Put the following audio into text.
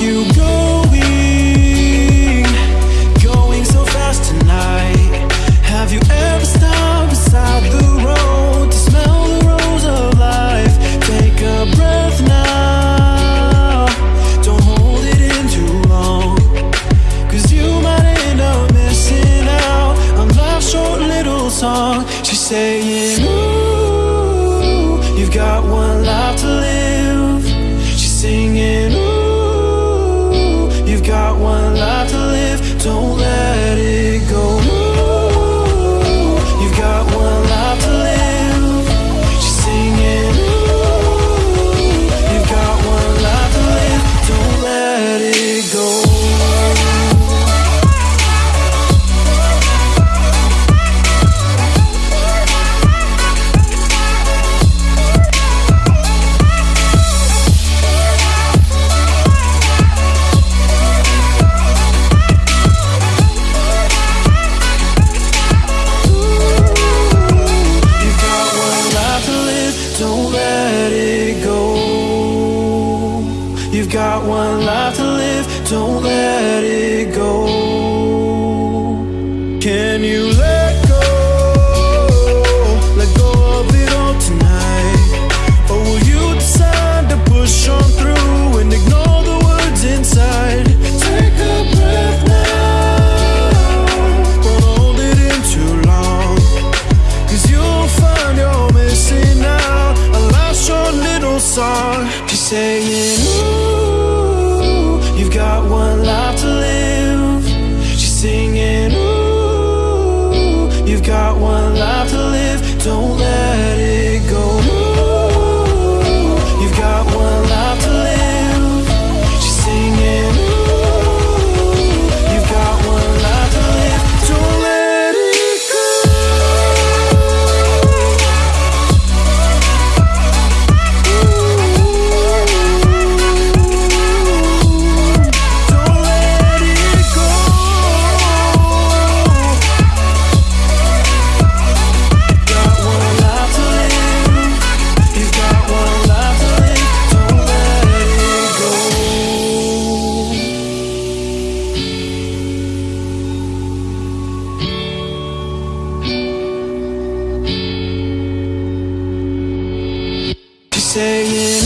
you going? Going so fast tonight. Have you ever stopped beside the road to smell the rose of life? Take a breath now. Don't hold it in too long. Cause you might end up missing out on life's short little song. She's saying, got one life to live, don't let it go. Can you let go? Let go of it all tonight. Or will you decide to push on through and ignore the words inside? Take a breath now. Don't hold it in too you'll find you're missing out little song life to live. Don't let saying,